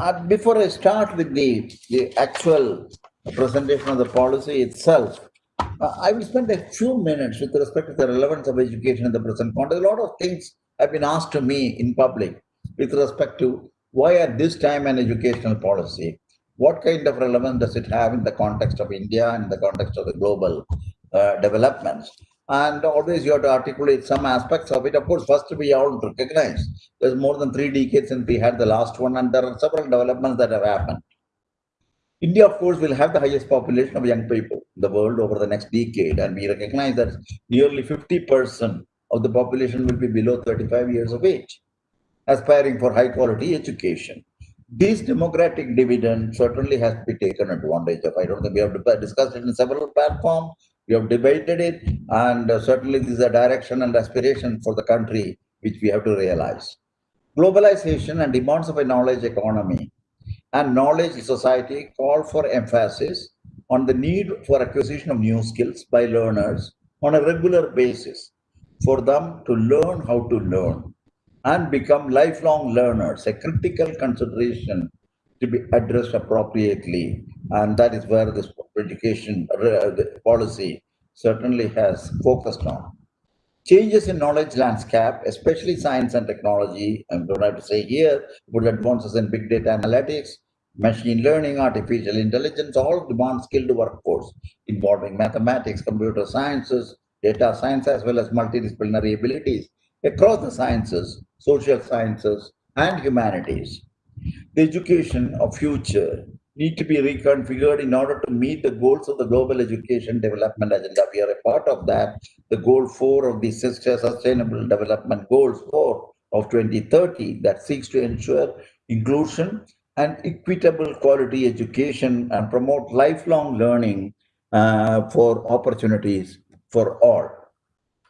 Uh, before I start with the, the actual presentation of the policy itself, uh, I will spend a few minutes with respect to the relevance of education in the present context. A lot of things have been asked to me in public with respect to why at this time an educational policy? What kind of relevance does it have in the context of India and the context of the global uh, developments? And always you have to articulate some aspects of it. Of course, first we all recognize there's more than three decades since we had the last one, and there are several developments that have happened. India, of course, will have the highest population of young people in the world over the next decade, and we recognize that nearly 50% of the population will be below 35 years of age, aspiring for high quality education. This demographic dividend certainly has to be taken advantage of. I don't think we have discussed it in several platforms. We have debated it, and uh, certainly this is a direction and aspiration for the country which we have to realize. Globalization and demands of a knowledge economy and knowledge society call for emphasis on the need for acquisition of new skills by learners on a regular basis for them to learn how to learn and become lifelong learners, a critical consideration to be addressed appropriately. And that is where this education uh, policy certainly has focused on. Changes in knowledge landscape, especially science and technology, I'm going to have to say here, with advances in big data analytics, machine learning, artificial intelligence, all demand skilled workforce involving mathematics, computer sciences, data science, as well as multidisciplinary abilities across the sciences, social sciences, and humanities. The education of future need to be reconfigured in order to meet the goals of the global education development agenda. We are a part of that. The goal four of the sustainable development goals four of 2030 that seeks to ensure inclusion and equitable quality education and promote lifelong learning uh, for opportunities for all.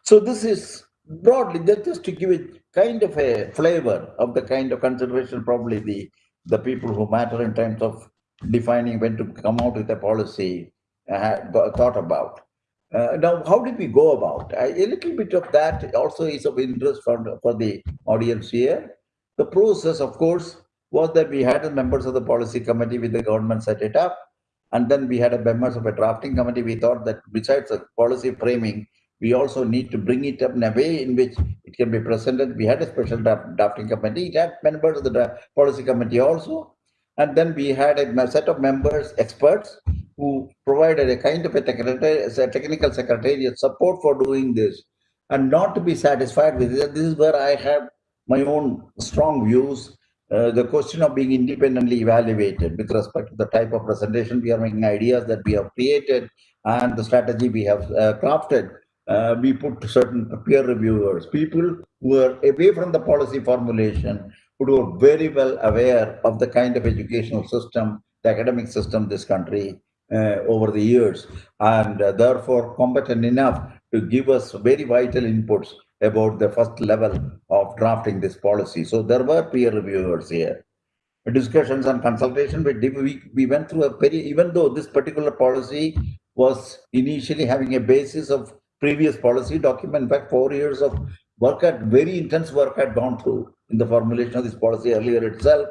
So this is broadly just to give it kind of a flavor of the kind of consideration probably the the people who matter in terms of defining when to come out with a policy uh, thought about. Uh, now, how did we go about? Uh, a little bit of that also is of interest for, for the audience here. The process, of course, was that we had the members of the policy committee with the government set it up. And then we had a members of a drafting committee. We thought that besides the policy framing, we also need to bring it up in a way in which it can be presented. We had a special drafting committee. It had members of the policy committee also. And then we had a set of members, experts, who provided a kind of a technical secretariat support for doing this. And not to be satisfied with it, this is where I have my own strong views. Uh, the question of being independently evaluated with respect to the type of presentation we are making, ideas that we have created, and the strategy we have uh, crafted uh, we put certain peer reviewers, people who are away from the policy formulation, who are very well aware of the kind of educational system, the academic system this country uh, over the years, and uh, therefore competent enough to give us very vital inputs about the first level of drafting this policy. So there were peer reviewers here. Discussions and consultation, we, we went through a very, even though this particular policy was initially having a basis of previous policy document. In fact, four years of work at very intense work had gone through in the formulation of this policy earlier itself.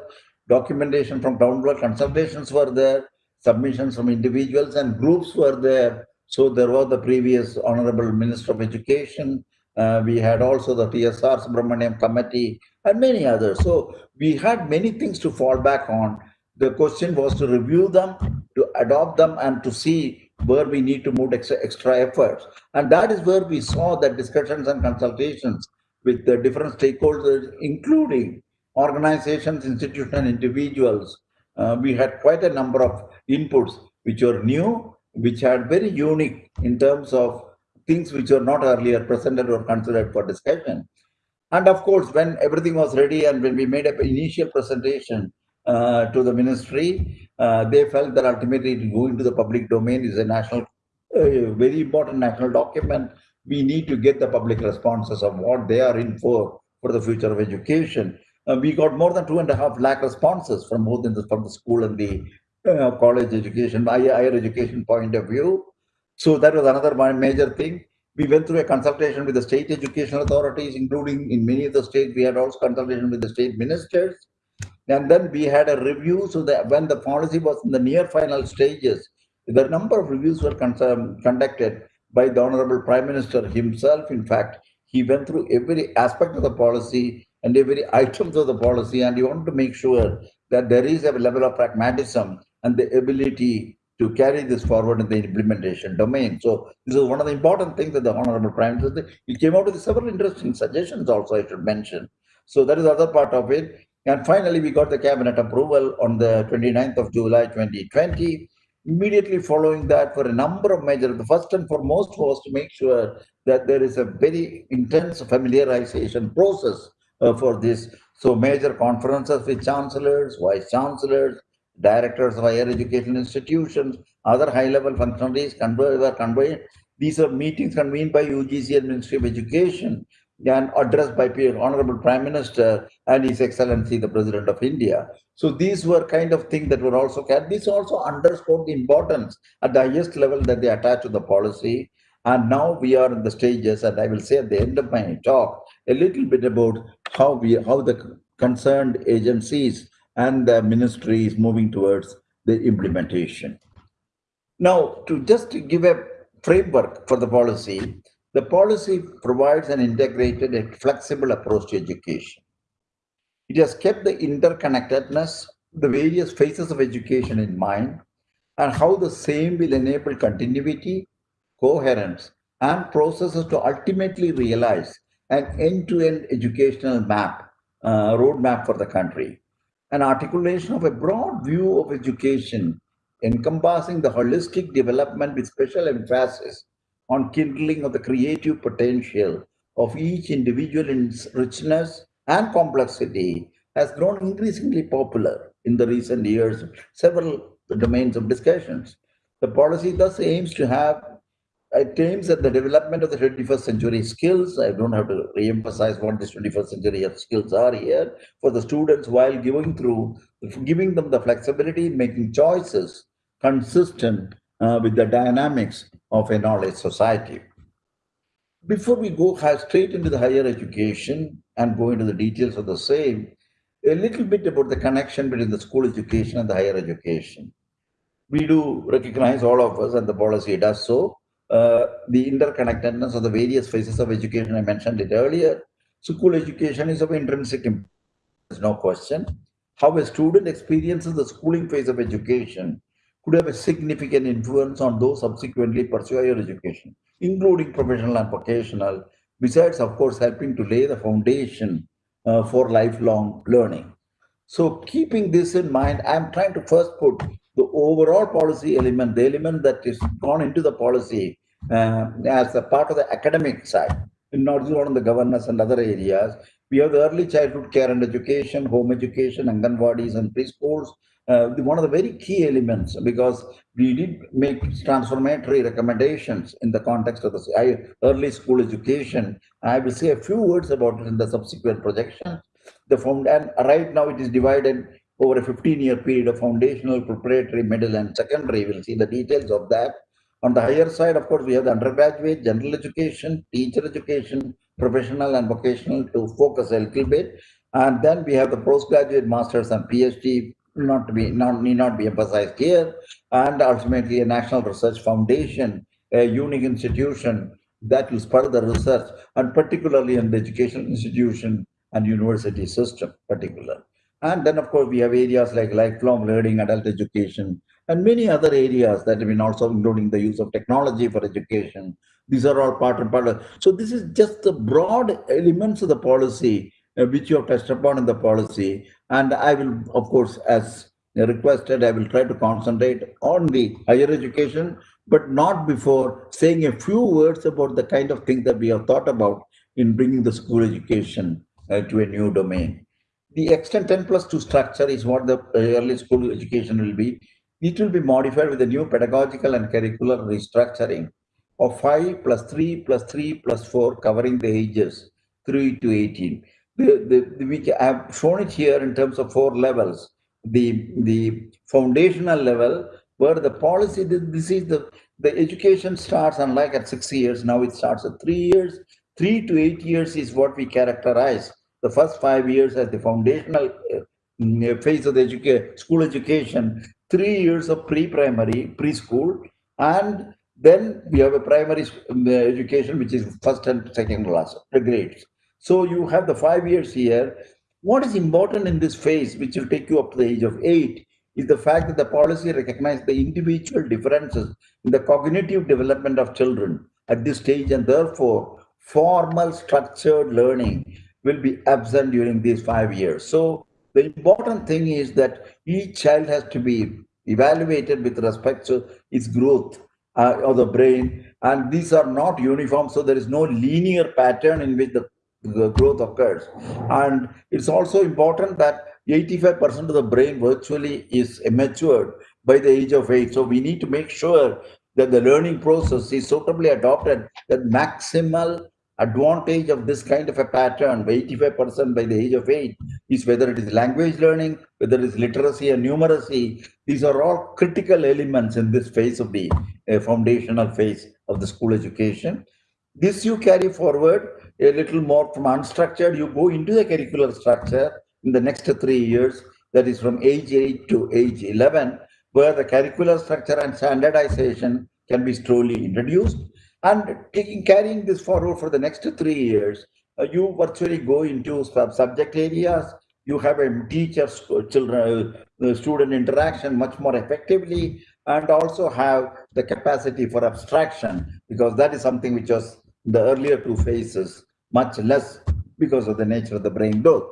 Documentation from downward consultations were there, submissions from individuals and groups were there. So there was the previous Honorable Minister of Education. Uh, we had also the TSR Subramanian Committee and many others. So we had many things to fall back on. The question was to review them, to adopt them, and to see where we need to move extra, extra efforts. And that is where we saw that discussions and consultations with the different stakeholders, including organizations, institutions, and individuals. Uh, we had quite a number of inputs which were new, which had very unique in terms of things which were not earlier presented or considered for discussion. And of course, when everything was ready and when we made an initial presentation uh, to the ministry, uh, they felt that ultimately to go into the public domain is a national, uh, very important national document. We need to get the public responses of what they are in for for the future of education. Uh, we got more than two and a half lakh responses from both in the, from the school and the uh, college education, higher education point of view. So that was another major thing. We went through a consultation with the state educational authorities, including in many of the states, we had also consultation with the state ministers And then we had a review. So that when the policy was in the near final stages, the number of reviews were um, conducted by the Honorable Prime Minister himself. In fact, he went through every aspect of the policy and every items of the policy, and he wanted to make sure that there is a level of pragmatism and the ability to carry this forward in the implementation domain. So this is one of the important things that the Honorable Prime Minister, he came out with several interesting suggestions also, I should mention. So that is the other part of it. And finally, we got the cabinet approval on the 29th of July 2020. Immediately following that, for a number of measures, the first and foremost was to make sure that there is a very intense familiarization process uh, for this. So major conferences with chancellors, vice chancellors, directors of higher education institutions, other high-level functionaries were convened. These are meetings convened by UGC and Ministry of Education and addressed by Honorable Prime Minister and His Excellency the President of India. So these were kind of things that were also carried. This also underscored the importance at the highest level that they attach to the policy. And now we are in the stages, and I will say at the end of my talk a little bit about how we how the concerned agencies and the ministry is moving towards the implementation. Now, to just give a framework for the policy, the policy provides an integrated and flexible approach to education. It has kept the interconnectedness, the various phases of education in mind, and how the same will enable continuity, coherence, and processes to ultimately realize an end-to-end -end educational map, uh, roadmap for the country. An articulation of a broad view of education encompassing the holistic development with special emphasis on kindling of the creative potential of each individual in its richness and complexity has grown increasingly popular in the recent years, several domains of discussions. The policy thus aims to have it aims at the development of the 21st century skills. I don't have to re-emphasize what these 21st century skills are here for the students while giving through, giving them the flexibility in making choices consistent uh, with the dynamics of a knowledge society. Before we go straight into the higher education and go into the details of the same, a little bit about the connection between the school education and the higher education. We do recognize all of us and the policy does so uh, the interconnectedness of the various phases of education. I mentioned it earlier. School education is of intrinsic importance, no question. How a student experiences the schooling phase of education could have a significant influence on those subsequently pursue higher education, including professional and vocational, besides, of course, helping to lay the foundation uh, for lifelong learning. So keeping this in mind, I'm trying to first put the overall policy element, the element that is gone into the policy uh, as a part of the academic side, not just on the governance and other areas. We have the early childhood care and education, home education, Anganwadis and preschools. Uh, one of the very key elements because we did make transformatory recommendations in the context of the early school education. I will say a few words about it in the subsequent projections. The found and right now it is divided over a 15 year period of foundational, preparatory, middle, and secondary. We'll see the details of that. On the higher side, of course, we have the undergraduate, general education, teacher education, professional and vocational to focus a little bit. And then we have the postgraduate masters and PhD, not to be not need not be emphasized here, and ultimately a national research foundation, a unique institution that will spur the research, and particularly in the educational institution and university system particular. And then, of course, we have areas like lifelong learning, adult education, and many other areas that have been also including the use of technology for education. These are all part and part of. So this is just the broad elements of the policy which you have touched upon in the policy. And I will, of course, as requested, I will try to concentrate on the higher education, but not before saying a few words about the kind of things that we have thought about in bringing the school education uh, to a new domain. The extent 10 plus 2 structure is what the early school education will be. It will be modified with a new pedagogical and curricular restructuring of 5 plus 3 plus 3 plus 4 covering the ages 3 to 18. The, the, the, we have shown it here in terms of four levels. The, the foundational level where the policy, this is the, the education starts unlike at six years, now it starts at three years. Three to eight years is what we characterize the first five years as the foundational uh, mm, phase of the education, school education, three years of pre-primary, preschool, and then we have a primary um, education, which is first and second class, the grades. So you have the five years here. What is important in this phase, which will take you up to the age of eight, is the fact that the policy recognizes the individual differences in the cognitive development of children at this stage, and therefore formal structured learning will be absent during these five years. So the important thing is that each child has to be evaluated with respect to its growth uh, of the brain, and these are not uniform, so there is no linear pattern in which the, the growth occurs. And it's also important that 85% of the brain virtually is matured by the age of eight. So we need to make sure that the learning process is suitably adopted, that maximal advantage of this kind of a pattern by 85% by the age of eight is whether it is language learning, whether it is literacy and numeracy. These are all critical elements in this phase of the uh, foundational phase of the school education. This you carry forward a little more from unstructured, you go into the curricular structure in the next three years, that is from age 8 to age 11, where the curricular structure and standardization can be slowly introduced and taking carrying this forward for the next three years, uh, you virtually go into sub subject areas. You have a teacher children uh, student interaction much more effectively, and also have the capacity for abstraction because that is something which was the earlier two phases much less because of the nature of the brain growth.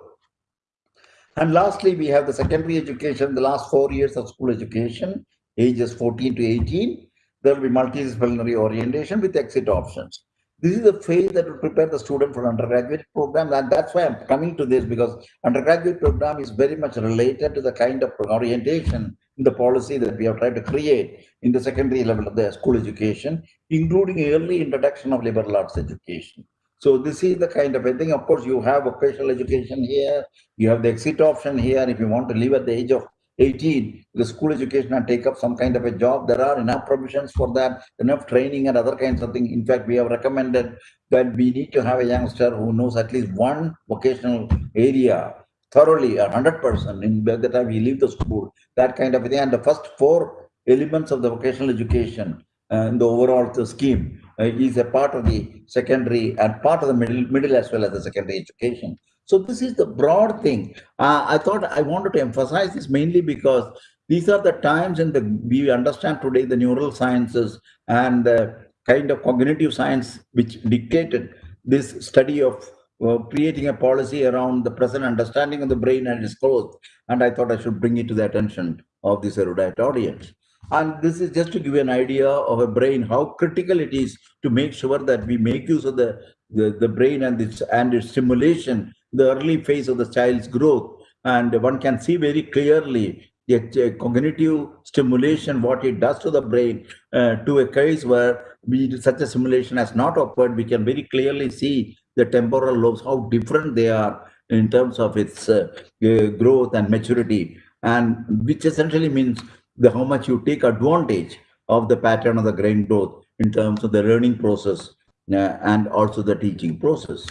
And lastly, we have the secondary education, the last four years of school education, ages 14 to 18 there will be multidisciplinary orientation with exit options. This is the phase that will prepare the student for undergraduate program. And that's why I'm coming to this because undergraduate program is very much related to the kind of orientation the policy that we have tried to create in the secondary level of the school education, including early introduction of liberal arts education. So this is the kind of a thing. Of course, you have vocational education here. You have the exit option here. If you want to leave at the age of 18, the school education and take up some kind of a job. There are enough provisions for that, enough training and other kinds of things. In fact, we have recommended that we need to have a youngster who knows at least one vocational area thoroughly, 100% in by the time he leaves the school, that kind of thing. And the first four elements of the vocational education uh, in the overall scheme uh, is a part of the secondary and part of the middle, middle as well as the secondary education. So this is the broad thing. Uh, I thought I wanted to emphasize this mainly because these are the times in the we understand today the neural sciences and the kind of cognitive science which dictated this study of uh, creating a policy around the present understanding of the brain and its growth. And I thought I should bring it to the attention of this erudite audience. And this is just to give you an idea of a brain, how critical it is to make sure that we make use of the, the, the brain and its, and its stimulation the early phase of the child's growth. And one can see very clearly the cognitive stimulation, what it does to the brain, uh, to a case where we, such a simulation has not occurred, we can very clearly see the temporal lobes, how different they are in terms of its uh, uh, growth and maturity, and which essentially means the how much you take advantage of the pattern of the brain growth in terms of the learning process uh, and also the teaching process.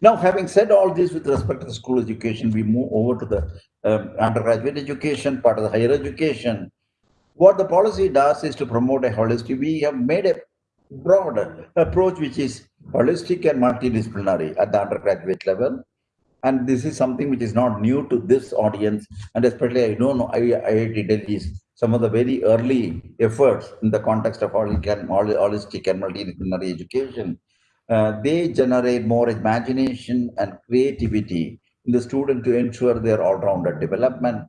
Now, having said all this with respect to the school education, we move over to the um, undergraduate education, part of the higher education. What the policy does is to promote a holistic, we have made a broad approach which is holistic and multidisciplinary at the undergraduate level. And this is something which is not new to this audience, and especially I don't know IIT Delhi's some of the very early efforts in the context of holistic and multidisciplinary education uh, they generate more imagination and creativity in the student to ensure their all-rounded development.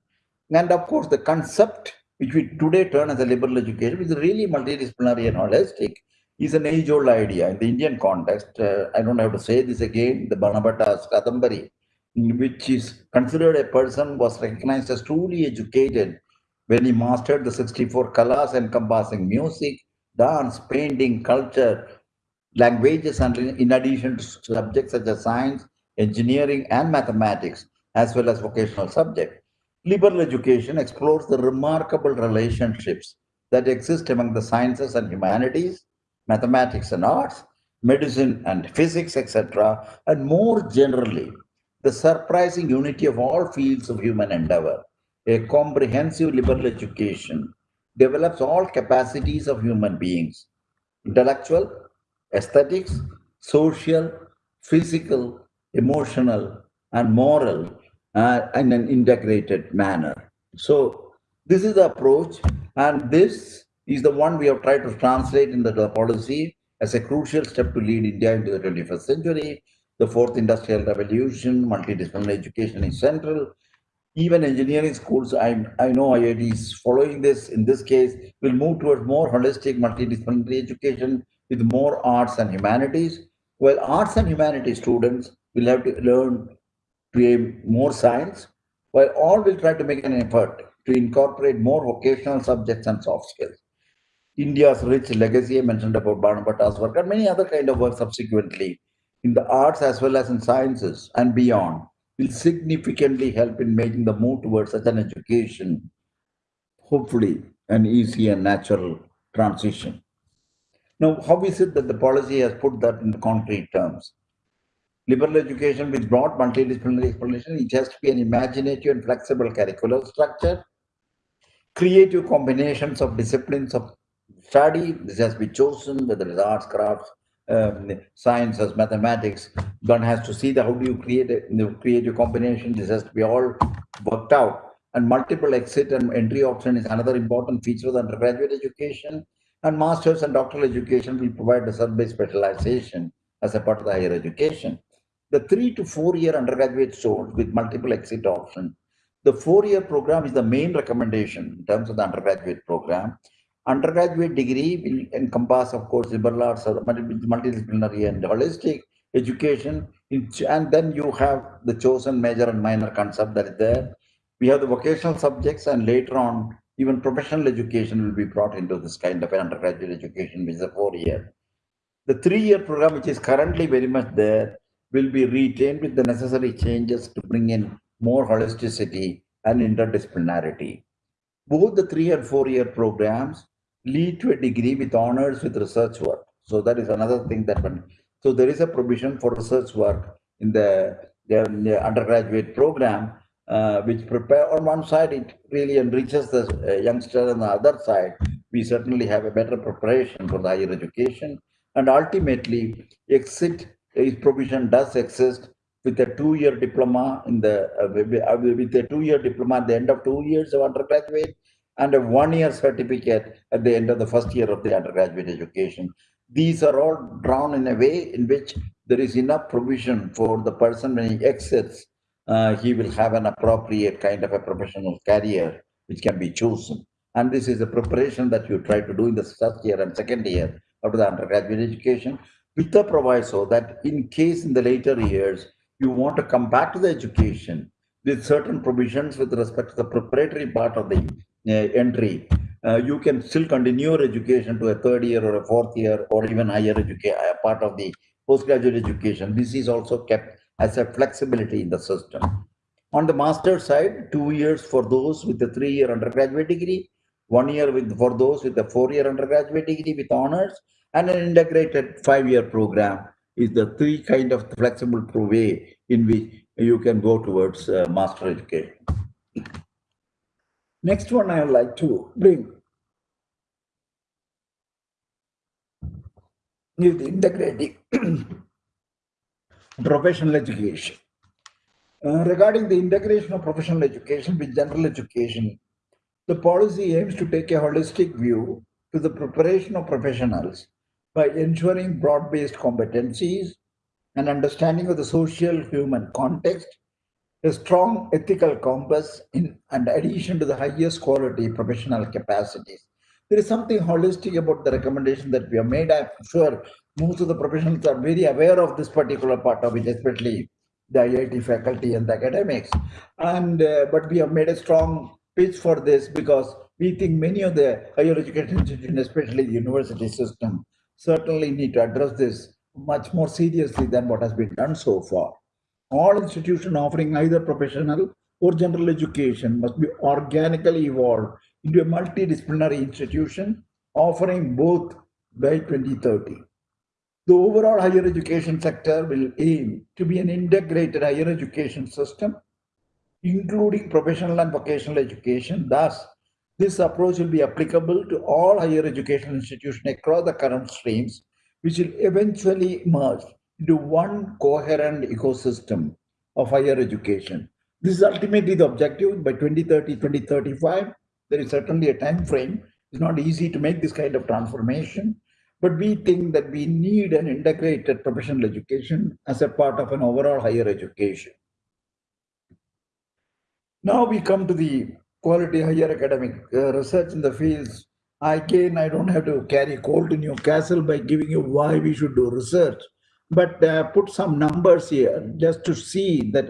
And of course, the concept which we today turn as a liberal education, which is really multidisciplinary and holistic, is an age-old idea in the Indian context. Uh, I don't have to say this again, the Banabhatta's Kadambari, which is considered a person was recognized as truly educated when he mastered the 64 kalas encompassing music, dance, painting, culture, languages and in addition to subjects such as science, engineering, and mathematics, as well as vocational subjects. Liberal education explores the remarkable relationships that exist among the sciences and humanities, mathematics and arts, medicine and physics, etc., and more generally, the surprising unity of all fields of human endeavor. A comprehensive liberal education develops all capacities of human beings intellectual, aesthetics, social, physical, emotional, and moral uh, in an integrated manner. So, this is the approach, and this is the one we have tried to translate into the policy as a crucial step to lead India into the 21st century. The fourth industrial revolution, multidisciplinary education is central. Even engineering schools, I, I know IITs following this, in this case, will move towards more holistic multidisciplinary education with more arts and humanities. While arts and humanities students will have to learn to more science, while all will try to make an effort to incorporate more vocational subjects and soft skills. India's rich legacy, I mentioned about Banabhatta's work and many other kind of work subsequently in the arts as well as in sciences and beyond will significantly help in making the move towards such an education, hopefully an easy and natural transition. Now, how is it that the policy has put that in concrete terms? Liberal education with broad multidisciplinary explanation, it has to be an imaginative and flexible curricular structure, creative combinations of disciplines of study. This has to be chosen, whether it's arts, crafts, um, sciences, mathematics. One has to see the how do you create a you create a combination. This has to be all worked out. And multiple exit and entry option is another important feature of undergraduate education. And master's and doctoral education will provide a survey specialization as a part of the higher education. The three to four year undergraduate course with multiple exit options. The four year program is the main recommendation in terms of the undergraduate program undergraduate degree will encompass, of course, liberal arts, uh, multidisciplinary and holistic education. And then you have the chosen major and minor concept that is there. We have the vocational subjects, and later on, even professional education will be brought into this kind of an undergraduate education, which is a four year. The three year program, which is currently very much there, will be retained with the necessary changes to bring in more holisticity and interdisciplinarity. Both the three and four year programs lead to a degree with honors with research work. So that is another thing that one. So there is a provision for research work in the, the, undergraduate program, uh, which prepare on one side it really enriches the uh, youngster, on the other side we certainly have a better preparation for the higher education, and ultimately exit is provision does exist with a two-year diploma in the uh, with a two-year diploma at the end of two years of undergraduate and a one-year certificate at the end of the first year of the undergraduate education. These are all drawn in a way in which there is enough provision for the person when he exits, uh, he will have an appropriate kind of a professional career which can be chosen. And this is a preparation that you try to do in the first year and second year of the undergraduate education with the proviso that in case in the later years, you want to come back to the education with certain provisions with respect to the preparatory part of the entry, uh, you can still continue your education to a third year or a fourth year or even higher education, uh, part of the postgraduate education. This is also kept as a flexibility in the system. On the master side, two years for those with a three-year undergraduate degree, one year with for those with a four-year undergraduate degree with honors, and an integrated five-year program is the three kind of flexible way in which you can go towards uh, master education. Next one I would like to bring is the integrating professional education. Uh, regarding the integration of professional education with general education, the policy aims to take a holistic view to the preparation of professionals by ensuring broad-based competencies and understanding of the social human context a strong ethical compass in and addition to the highest quality professional capacities. There is something holistic about the recommendation that we have made. I'm sure most of the professionals are very aware of this particular part of it, especially the IIT faculty and the academics. And uh, but we have made a strong pitch for this because we think many of the higher education institutions, especially the university system, certainly need to address this much more seriously than what has been done so far all institutions offering either professional or general education must be organically evolved into a multidisciplinary institution offering both by 2030. The overall higher education sector will aim to be an integrated higher education system, including professional and vocational education. Thus, this approach will be applicable to all higher education institutions across the current streams, which will eventually merge into one coherent ecosystem of higher education. This is ultimately the objective by 2030, 2035. There is certainly a time frame. It's not easy to make this kind of transformation, but we think that we need an integrated professional education as a part of an overall higher education. Now we come to the quality higher academic uh, research in the fields. Again, I don't have to carry coal to Newcastle by giving you why we should do research, but uh, put some numbers here just to see that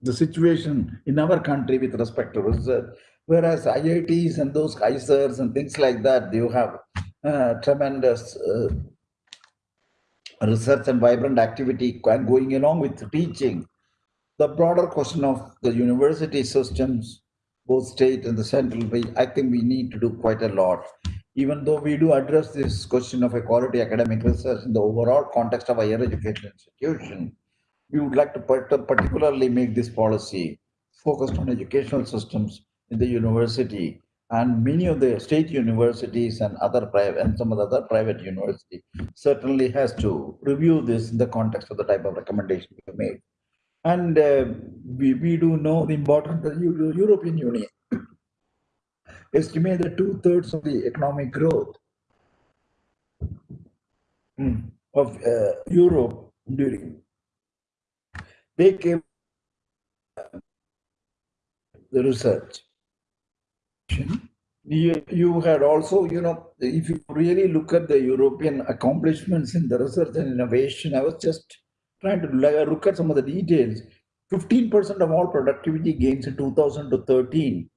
the situation in our country with respect to research. Whereas IITs and those IISERs and things like that, you have uh, tremendous uh, research and vibrant activity going along with teaching. The broader question of the university systems, both state and the central, I think we need to do quite a lot. Even though we do address this question of equality academic research in the overall context of higher education institution, we would like to particularly make this policy focused on educational systems in the university and many of the state universities and other private and some of the other private university certainly has to review this in the context of the type of recommendation we made. And uh, we, we do know the importance of the European Union estimate that two-thirds of the economic growth hmm, of uh, Europe during they came the research. You, you had also, you know, if you really look at the European accomplishments in the research and innovation, I was just trying to look at some of the details. 15% of all productivity gains in 2013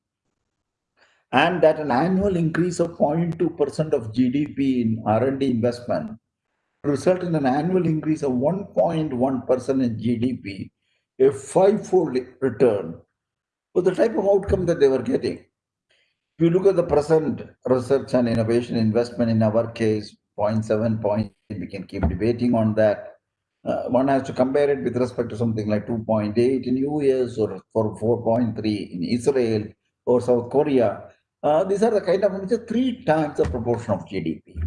and that an annual increase of 0.2% of GDP in R&D investment result in an annual increase of 1.1% in GDP, a five-fold return for the type of outcome that they were getting. If you look at the present research and innovation investment in our case, 0.7 point, we can keep debating on that. Uh, one has to compare it with respect to something like 2.8 in the US or for 4.3 in Israel or South Korea. Uh, these are the kind of three times the proportion of GDP.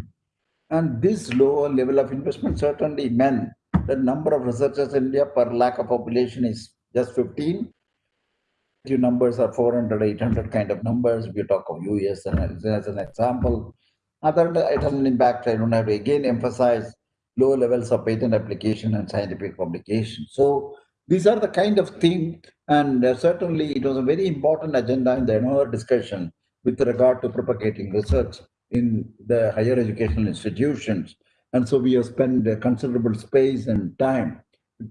And this lower level of investment certainly meant the number of researchers in India per lakh of population is just 15. Your numbers are 400, 800 kind of numbers. We talk of US as an example, other eternal impact, I don't have to again emphasize low levels of patent application and scientific publication. So these are the kind of things, and uh, certainly it was a very important agenda in the annual discussion with regard to propagating research in the higher educational institutions. And so we have spent considerable space and time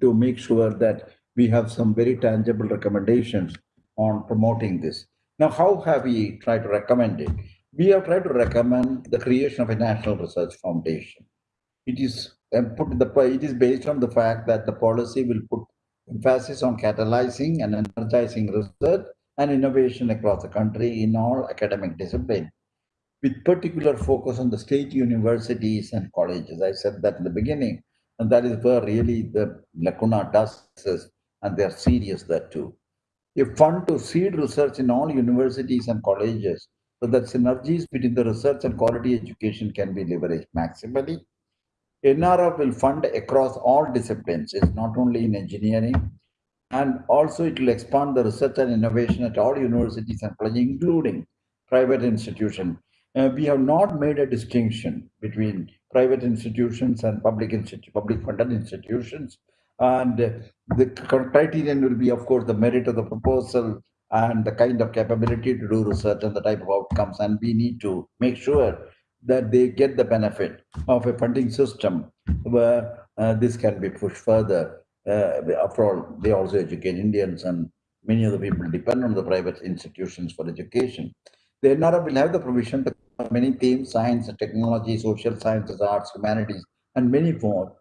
to make sure that we have some very tangible recommendations on promoting this. Now, how have we tried to recommend it? We have tried to recommend the creation of a national research foundation. It is put the it is based on the fact that the policy will put emphasis on catalyzing and energizing research and innovation across the country in all academic disciplines with particular focus on the state universities and colleges. I said that in the beginning, and that is where really the lacuna does and they're serious that too. A fund to seed research in all universities and colleges so that synergies between the research and quality education can be leveraged maximally. NRF will fund across all disciplines, it's not only in engineering, and also it will expand the research and innovation at all universities and colleges, including private institutions uh, we have not made a distinction between private institutions and public institu public funded institutions. And the criterion will be, of course, the merit of the proposal and the kind of capability to do research and the type of outcomes. And we need to make sure that they get the benefit of a funding system where uh, this can be pushed further. Uh, after all, they also educate Indians and many of the people depend on the private institutions for education. The NRF will have the provision to many themes, science, and technology, social sciences, arts, humanities, and many more.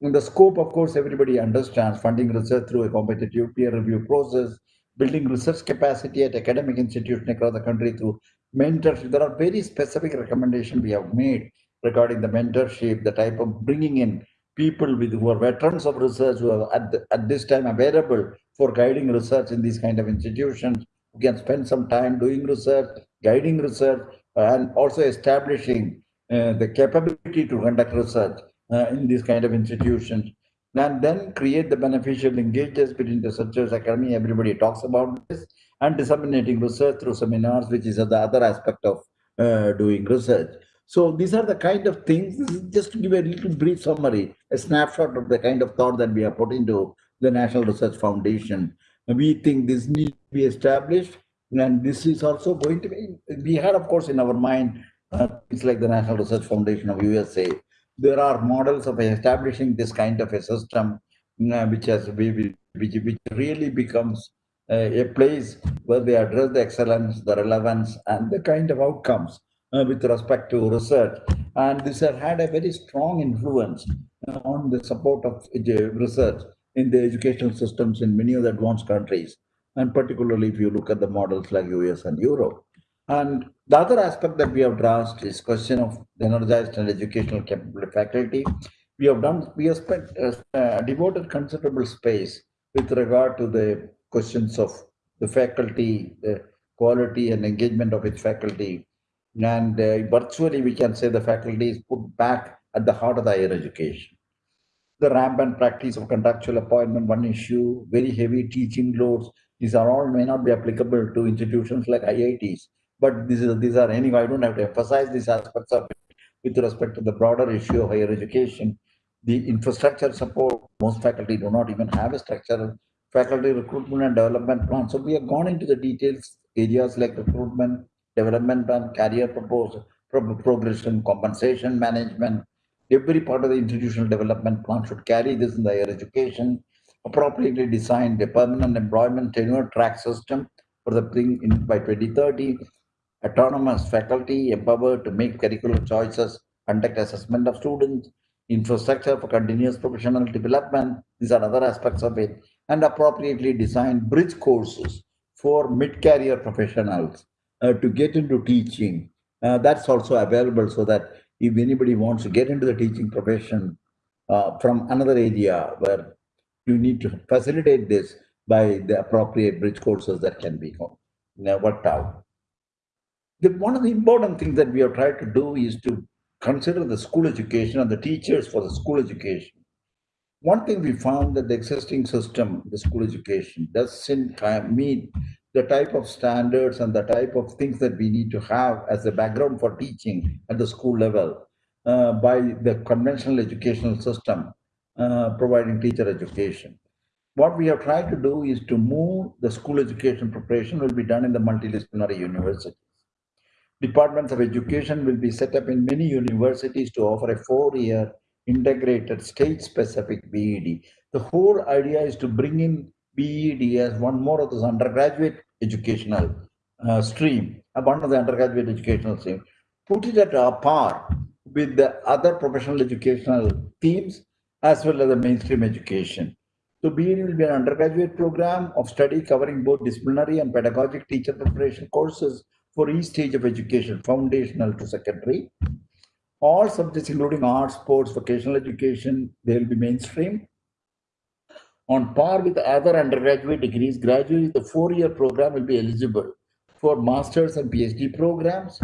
In the scope, of course, everybody understands funding research through a competitive peer review process, building research capacity at academic institutions across the country through mentorship. There are very specific recommendations we have made regarding the mentorship, the type of bringing in people with who are veterans of research who are at, the, at this time available for guiding research in these kind of institutions who can spend some time doing research, guiding research, and also establishing uh, the capability to conduct research uh, in these kind of institutions and then create the beneficial linkages between researchers, academy, everybody talks about this, and disseminating research through seminars, which is the other aspect of uh, doing research. So these are the kind of things, just to give a little brief summary, a snapshot of the kind of thought that we have put into the National Research Foundation. We think this needs to be established, and this is also going to be, we had, of course, in our mind, uh, it's like the National Research Foundation of USA, there are models of establishing this kind of a system uh, which has which, which really becomes uh, a place where they address the excellence, the relevance, and the kind of outcomes with respect to research. And this has had a very strong influence uh, on the support of research in the educational systems in many of the advanced countries, and particularly if you look at the models like US and Europe. And the other aspect that we have addressed is question of the energized and educational faculty. We have done, we have spent uh, devoted considerable space with regard to the questions of the faculty, the quality and engagement of its faculty. And uh, virtually we can say the faculty is put back at the heart of the higher education. The rampant practice of contractual appointment, one issue, very heavy teaching loads, these are all may not be applicable to institutions like IITs but these are, these are anyway, I don't have to emphasize these aspects of it with respect to the broader issue of higher education. The infrastructure support, most faculty do not even have a structure, faculty recruitment and development plan. So we have gone into the details, areas like recruitment, development plan, career proposal, pro progression, compensation management. Every part of the institutional development plan should carry this in the higher education, appropriately designed a permanent employment tenure track system for the thing in by 2030 autonomous faculty empowered to make curricular choices, conduct assessment of students, infrastructure for continuous professional development. These are other aspects of it. And appropriately designed bridge courses for mid-career professionals uh, to get into teaching. Uh, that's also available so that if anybody wants to get into the teaching profession uh, from another area where you need to facilitate this by the appropriate bridge courses that can be worked out the, one of the important things that we have tried to do is to consider the school education and the teachers for the school education. One thing we found that the existing system, the school education, doesn't meet the type of standards and the type of things that we need to have as a background for teaching at the school level uh, by the conventional educational system uh, providing teacher education. What we have tried to do is to move the school education preparation will be done in the multidisciplinary universities. Departments of Education will be set up in many universities to offer a four-year integrated state-specific BEd. The whole idea is to bring in BEd as one more of this undergraduate educational uh, stream, uh, one of the undergraduate educational stream, put it at a par with the other professional educational themes as well as the mainstream education. So BEd will be an undergraduate program of study covering both disciplinary and pedagogic teacher preparation courses for each stage of education, foundational to secondary. All subjects, including arts, sports, vocational education, they will be mainstream. On par with other undergraduate degrees, gradually the four-year program will be eligible for master's and PhD programs.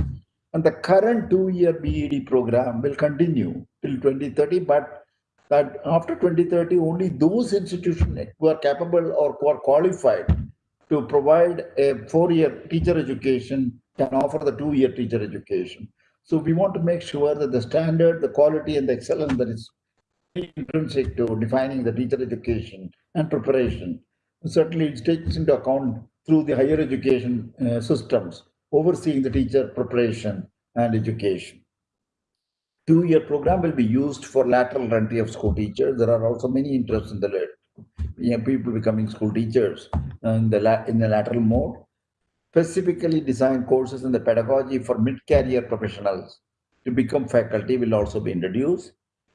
And the current two-year BEd program will continue till 2030, but that after 2030, only those institutions who are capable or who are qualified to provide a four-year teacher education can offer the two-year teacher education. So we want to make sure that the standard, the quality, and the excellence that is intrinsic to defining the teacher education and preparation certainly it takes into account through the higher education uh, systems overseeing the teacher preparation and education. Two-year program will be used for lateral entry of school teachers. There are also many interests in the you know, people becoming school teachers in the, in the lateral mode. Specifically designed courses in the pedagogy for mid-career professionals to become faculty will also be introduced.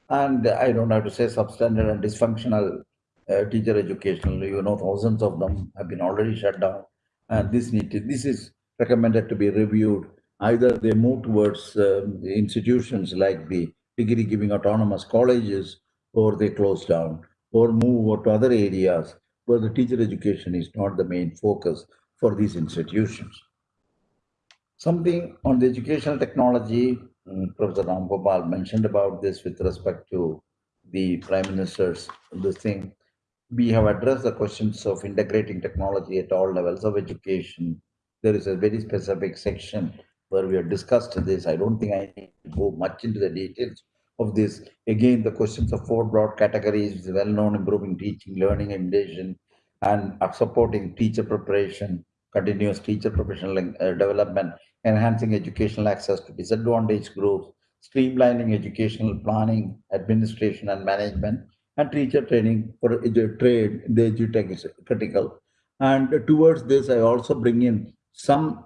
And I don't have to say substandard and dysfunctional uh, teacher educational, you know, thousands of them have been already shut down. And this need to, this is recommended to be reviewed. Either they move towards um, the institutions like the degree giving autonomous colleges or they close down or move to other areas where the teacher education is not the main focus for these institutions. Something on the educational technology, Professor Ram Gopal mentioned about this with respect to the Prime Minister's this thing. We have addressed the questions of integrating technology at all levels of education. There is a very specific section where we have discussed this. I don't think I need to go much into the details of this. Again, the questions of four broad categories, well known improving teaching, learning, imitation, and supporting teacher preparation, continuous teacher professional uh, development, enhancing educational access to disadvantaged groups, streamlining educational planning, administration, and management, and teacher training for trade, the edutech is critical. And towards this, I also bring in some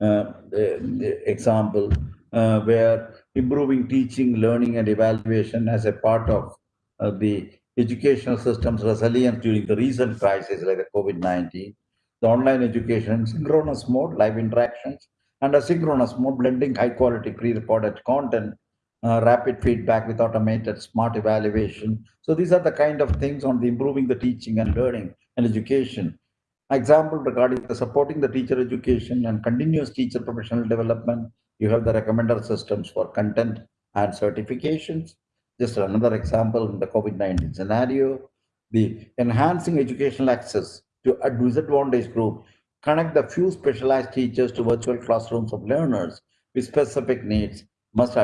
uh, example uh, where improving teaching, learning, and evaluation as a part of uh, the educational system's resilience during the recent crisis like the COVID-19, the online education, synchronous mode, live interactions, and asynchronous mode, blending high-quality pre-recorded content, uh, rapid feedback with automated smart evaluation. So these are the kind of things on the improving the teaching and learning and education Example regarding the supporting the teacher education and continuous teacher professional development, you have the recommender systems for content and certifications. Just another example in the COVID-19 scenario, the enhancing educational access to a disadvantaged group, connect the few specialized teachers to virtual classrooms of learners with specific needs must,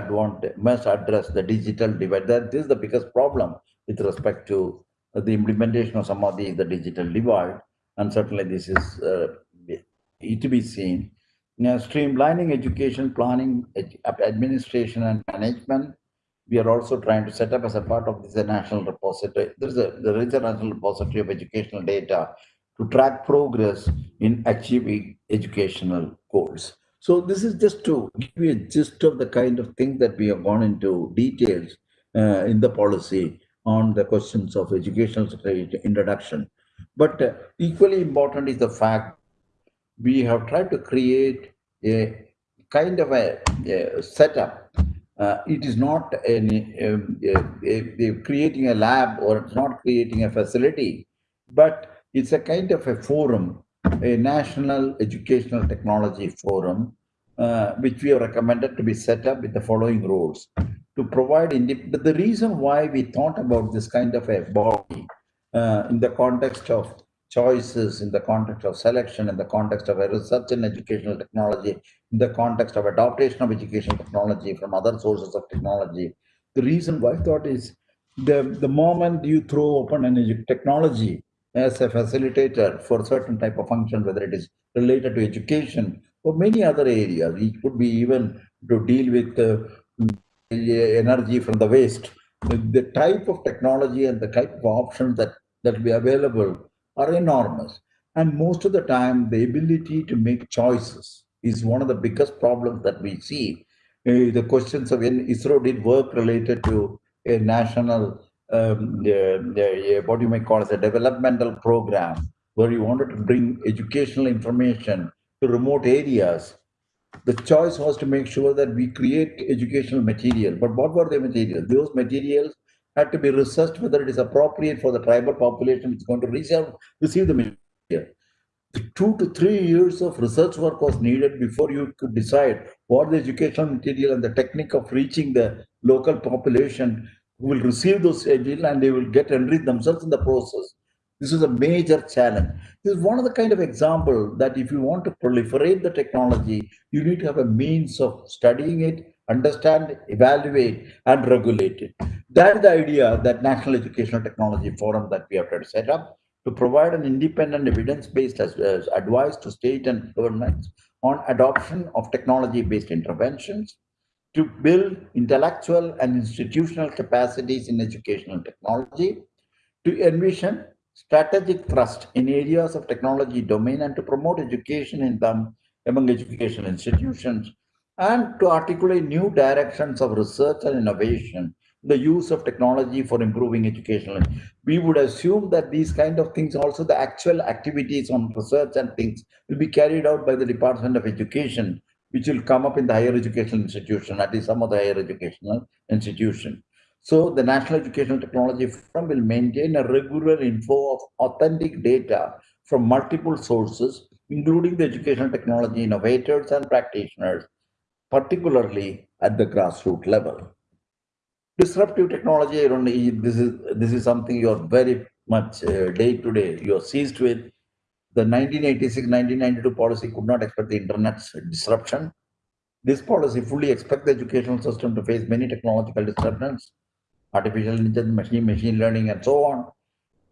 must address the digital divide. That is the biggest problem with respect to the implementation of some of these, the digital divide and certainly this is uh, to be seen. Now, streamlining education planning, administration, and management. We are also trying to set up as a part of this a national repository. There is a there is a national repository of educational data to track progress in achieving educational goals. So this is just to give you a gist of the kind of thing that we have gone into details uh, in the policy on the questions of educational introduction. But uh, equally important is the fact we have tried to create a kind of a, a setup. Uh, it is not any, um, a, a, creating a lab or it's not creating a facility, but it's a kind of a forum, a national educational technology forum, uh, which we have recommended to be set up with the following rules to provide. But The reason why we thought about this kind of a body uh, in the context of choices, in the context of selection, in the context of a research in educational technology, in the context of adaptation of educational technology from other sources of technology. The reason why I thought is the, the moment you throw open an technology as a facilitator for certain type of function, whether it is related to education or many other areas, it could be even to deal with uh, energy from the waste the type of technology and the type of options that that will be available are enormous. And most of the time, the ability to make choices is one of the biggest problems that we see. Uh, the questions of when ISRO did work related to a national, um, uh, what you may call as a developmental program, where you wanted to bring educational information to remote areas the choice was to make sure that we create educational material. But what were the materials? Those materials had to be researched whether it is appropriate for the tribal population is going to receive, receive the material. The two to three years of research work was needed before you could decide what the educational material and the technique of reaching the local population who will receive those uh, material and they will get enriched themselves in the process. This is a major challenge. This is one of the kind of example that if you want to proliferate the technology, you need to have a means of studying it, understand, evaluate, and regulate it. That's the idea that National Educational Technology Forum that we have to set up to provide an independent evidence-based advice to state and governments on adoption of technology-based interventions, to build intellectual and institutional capacities in educational technology, to envision strategic thrust in areas of technology domain and to promote education in them among educational institutions and to articulate new directions of research and innovation the use of technology for improving education. We would assume that these kind of things also the actual activities on research and things will be carried out by the department of education which will come up in the higher educational institution at least some of the higher educational institution So the National Educational Technology Forum will maintain a regular info of authentic data from multiple sources, including the educational technology innovators and practitioners, particularly at the grassroots level. Disruptive technology, this is this is something you're very much uh, day to day you're seized with. The 1986-1992 policy could not expect the internet's disruption. This policy fully expects the educational system to face many technological disruptions, artificial intelligence, machine, machine learning, and so on.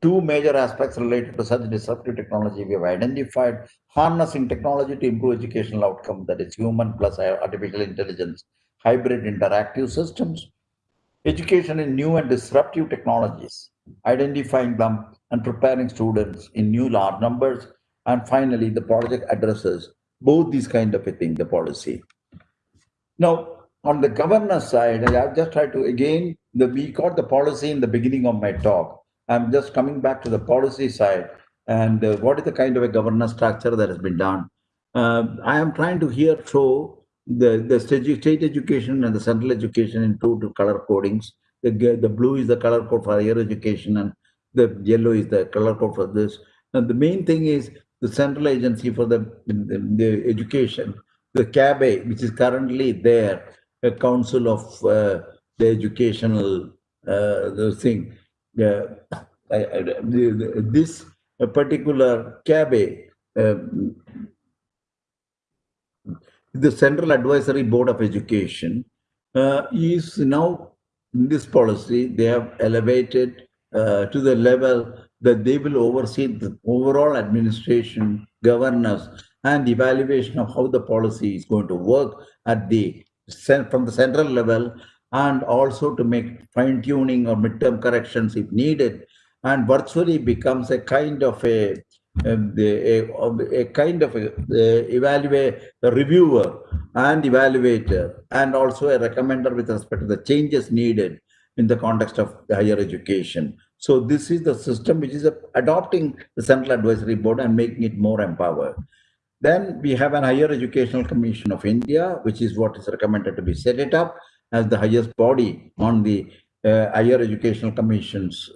Two major aspects related to such disruptive technology we have identified harnessing technology to improve educational outcome, that is human plus artificial intelligence, hybrid interactive systems, education in new and disruptive technologies, identifying them and preparing students in new large numbers. And finally, the project addresses both these kind of a thing, the policy. Now, on the governance side, I've just tried to, again, the, we got the policy in the beginning of my talk. I'm just coming back to the policy side and uh, what is the kind of a governance structure that has been done. Uh, I am trying to here show the, the state, education and the central education in two, color codings. The, the blue is the color code for higher education and the yellow is the color code for this. And the main thing is the central agency for the, the, the education, the CABE, which is currently there, a council of uh, the educational uh, the thing. Uh, I, I, this particular CABE, um, the Central Advisory Board of Education, uh, is now in this policy, they have elevated uh, to the level that they will oversee the overall administration, governance, and evaluation of how the policy is going to work at the from the central level and also to make fine tuning or midterm corrections if needed and virtually becomes a kind of a um, a, a, a, kind of a, a evaluate a reviewer and evaluator and also a recommender with respect to the changes needed in the context of higher education. So this is the system which is adopting the Central Advisory Board and making it more empowered. Then we have an Higher Educational Commission of India, which is what is recommended to be set it up as the highest body on the uh, higher educational commissions.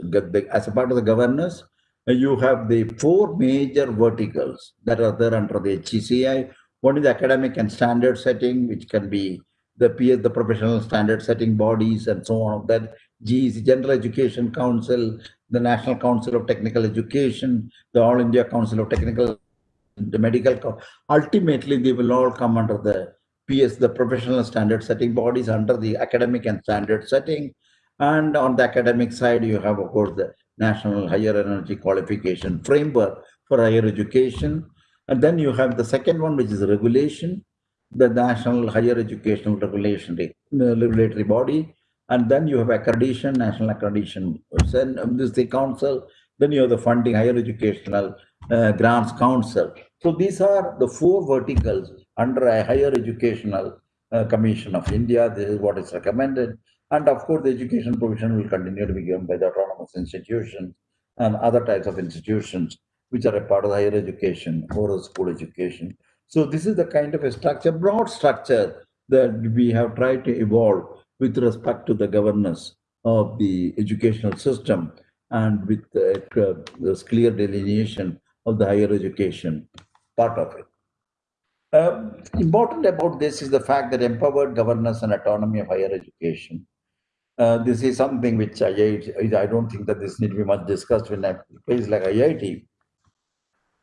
As a part of the governance, you have the four major verticals that are there under the HECI. One is academic and standard setting, which can be the PS, the professional standard setting bodies and so on. That GEC, General Education Council, the National Council of Technical Education, the All India Council of Technical the medical, ultimately they will all come under the PS, the professional standard setting bodies under the academic and standard setting. And on the academic side, you have, of course, the National Higher Energy Qualification Framework for Higher Education. And then you have the second one, which is regulation, the National Higher Educational Regulatory, regulatory Body. And then you have accreditation, National Accreditation, um, this is the council. Then you have the funding, Higher Educational uh, Grants Council. So these are the four verticals under a higher educational uh, commission of India. This is what is recommended. And of course, the education provision will continue to be given by the autonomous institutions and other types of institutions which are a part of higher education or school education. So this is the kind of a structure, broad structure that we have tried to evolve with respect to the governance of the educational system and with uh, this clear delineation of the higher education part of it. Uh, important about this is the fact that empowered governance and autonomy of higher education. Uh, this is something which I, I don't think that this need to be much discussed in a place like IIT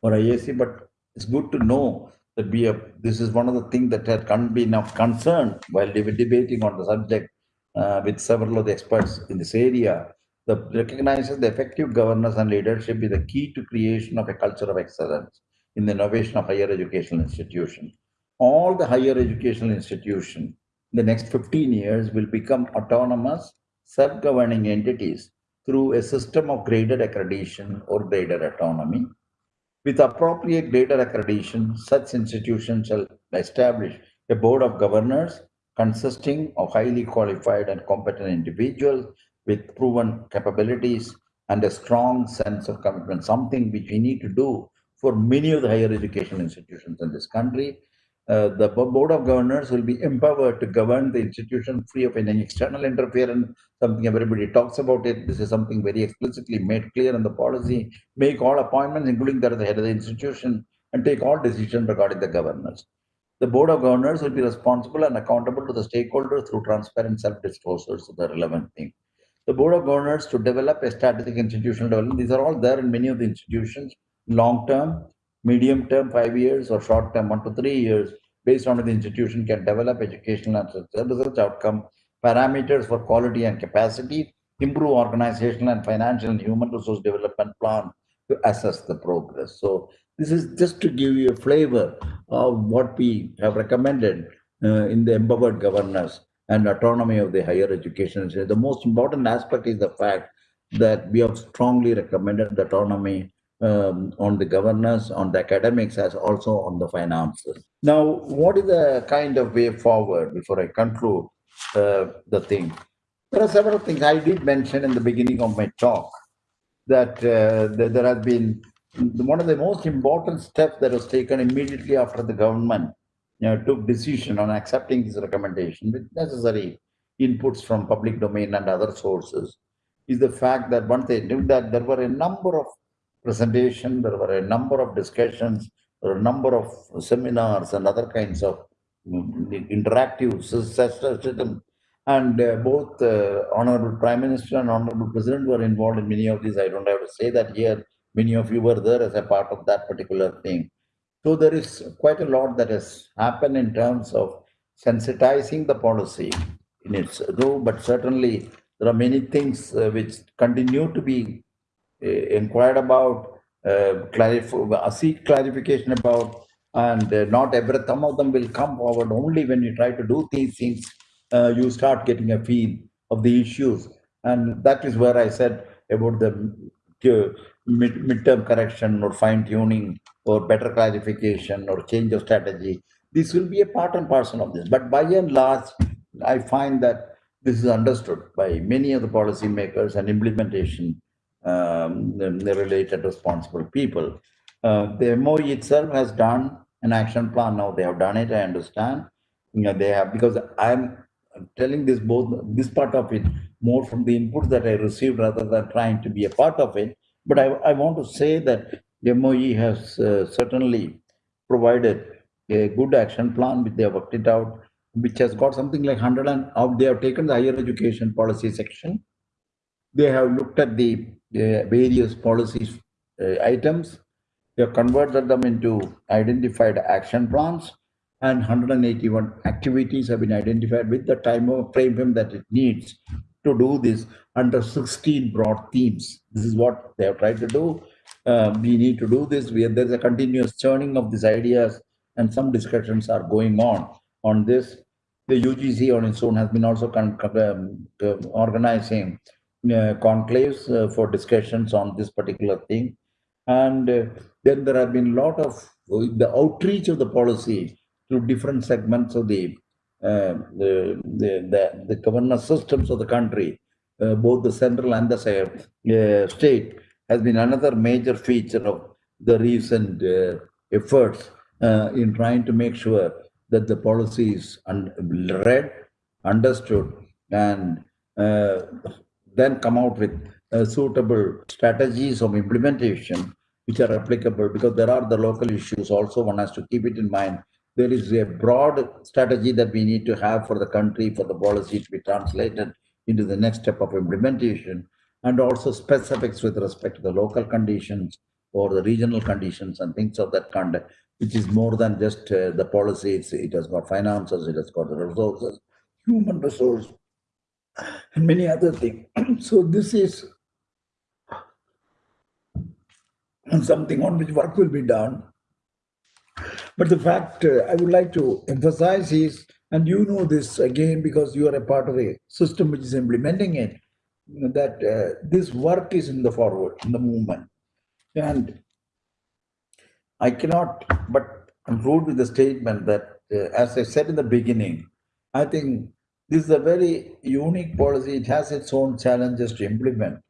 or IISc, but it's good to know that we have, this is one of the things that had can be enough concern while we were debating on the subject uh, with several of the experts in this area. The recognizes the effective governance and leadership is the key to creation of a culture of excellence in the innovation of higher educational institutions. All the higher educational institutions in the next 15 years will become autonomous, self-governing entities through a system of graded accreditation or graded autonomy. With appropriate graded accreditation, such institutions shall establish a board of governors consisting of highly qualified and competent individuals with proven capabilities and a strong sense of commitment, something which we need to do for many of the higher education institutions in this country. Uh, the board of governors will be empowered to govern the institution free of any external interference. Something everybody talks about it. This is something very explicitly made clear in the policy. Make all appointments, including that of the head of the institution, and take all decisions regarding the governors. The board of governors will be responsible and accountable to the stakeholders through transparent self-disclosures of the relevant thing. The board of governors to develop a strategic institutional development. These are all there in many of the institutions, long-term, medium term, five years, or short term, one to three years, based on the institution can develop educational and research outcome, parameters for quality and capacity, improve organizational and financial and human resource development plan to assess the progress. So this is just to give you a flavor of what we have recommended uh, in the empowered governance and autonomy of the higher education. The most important aspect is the fact that we have strongly recommended the autonomy um, on the governance, on the academics, as also on the finances. Now, what is the kind of way forward before I conclude uh, the thing? There are several things I did mention in the beginning of my talk that uh, there has been one of the most important steps that was taken immediately after the government you know, took decision on accepting this recommendation with necessary inputs from public domain and other sources is the fact that once they knew that there were a number of presentation, there were a number of discussions, there were a number of seminars and other kinds of mm, interactive system. And uh, both uh, Honorable Prime Minister and Honorable President were involved in many of these. I don't have to say that here. Many of you were there as a part of that particular thing. So there is quite a lot that has happened in terms of sensitizing the policy in its role, but certainly there are many things uh, which continue to be inquired about, uh, clarif- seek clarification about, and uh, not every some of them will come forward only when you try to do these things. Uh, you start getting a feel of the issues, and that is where I said about the uh, mid midterm correction or fine tuning or better clarification or change of strategy. This will be a part and parcel of this. But by and large, I find that this is understood by many of the policymakers and implementation um, the related responsible people. Uh, the MOE itself has done an action plan. Now they have done it. I understand. You know, they have because I'm telling this both this part of it more from the input that I received rather than trying to be a part of it. But I, I want to say that the MOE has uh, certainly provided a good action plan which they have worked it out, which has got something like 100 and they have taken the higher education policy section. They have looked at the uh, various policy uh, items. They have converted them into identified action plans and 181 activities have been identified with the time of frame that it needs to do this under 16 broad themes. This is what they have tried to do. Uh, we need to do this. We, there's a continuous churning of these ideas and some discussions are going on on this. The UGC on its own has been also um, uh, organizing conclaves uh, for discussions on this particular thing. And uh, then there have been a lot of the outreach of the policy to different segments of the uh, the, the, the, the governance systems of the country, uh, both the central and the uh, state, has been another major feature of the recent efforts in trying to make sure that the policy is un read, understood, and then come out with uh, suitable strategies of implementation which are applicable because there are the local issues also one has to keep it in mind. There is a broad strategy that we need to have for the country for the policy to be translated into the next step of implementation and also specifics with respect to the local conditions or the regional conditions and things of that kind which is more than just uh, the policy it has got finances it has got the resources human resource and many other things. so this is something on which work will be done. But the fact uh, I would like to emphasize is, and you know this again because you are a part of a system which is implementing it, that uh, this work is in the forward, in the movement. And I cannot but conclude with the statement that, uh, as I said in the beginning, I think this is a very unique policy. It has its own challenges to implement.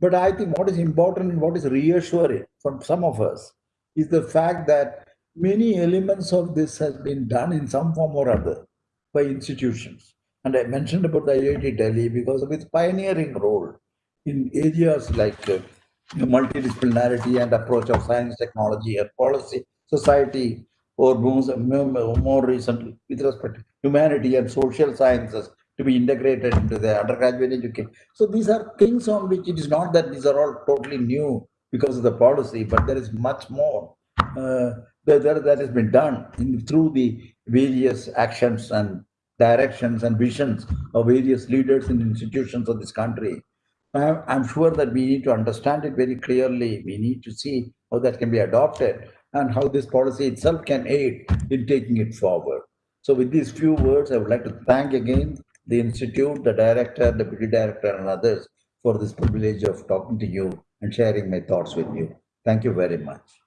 But I think what is important and what is reassuring for some of us is the fact that many elements of this has been done in some form or other by institutions. And I mentioned about the IIT Delhi because of its pioneering role in areas like uh, multidisciplinarity and approach of science, technology, and policy, society, or more, recently with respect to humanity and social sciences to be integrated into the undergraduate education. So these are things on which it is not that these are all totally new because of the policy, but there is much more uh, that, that, has been done in, through the various actions and directions and visions of various leaders and institutions of this country. I'm sure that we need to understand it very clearly. We need to see how that can be adopted and how this policy itself can aid in taking it forward. So with these few words, I would like to thank again the Institute, the director, deputy director, and others for this privilege of talking to you and sharing my thoughts with you. Thank you very much.